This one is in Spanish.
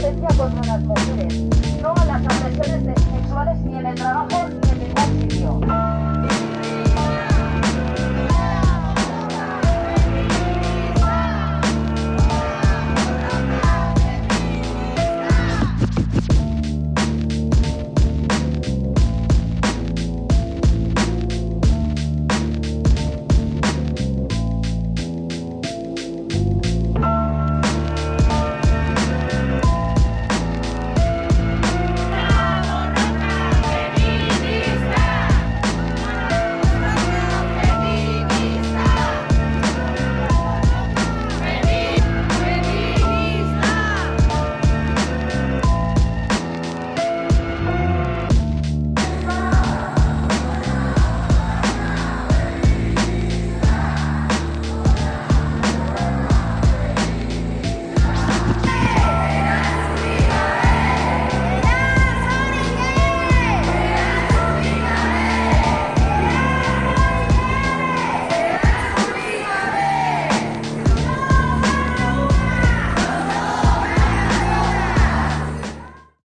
violencia contra las mujeres, no a las agresiones sexuales